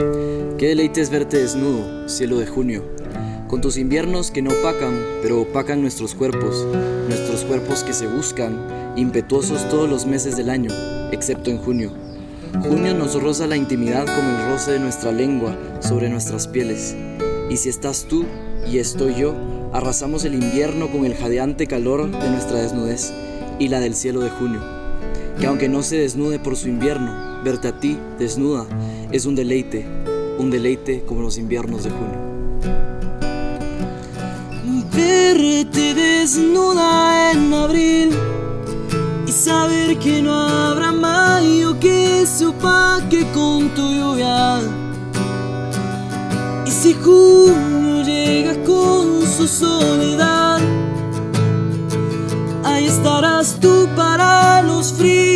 Qué deleite es verte desnudo, cielo de junio, con tus inviernos que no opacan, pero opacan nuestros cuerpos, nuestros cuerpos que se buscan, impetuosos todos los meses del año, excepto en junio. Junio nos roza la intimidad como el roce de nuestra lengua sobre nuestras pieles. Y si estás tú y estoy yo, arrasamos el invierno con el jadeante calor de nuestra desnudez y la del cielo de junio. Que aunque no se desnude por su invierno, verte a ti desnuda es un deleite, un deleite como los inviernos de junio. Verte desnuda en abril y saber que no habrá mayo que se opaque con tu lluvia. Y si junio llega con su soledad, ahí estarás tú para los fríos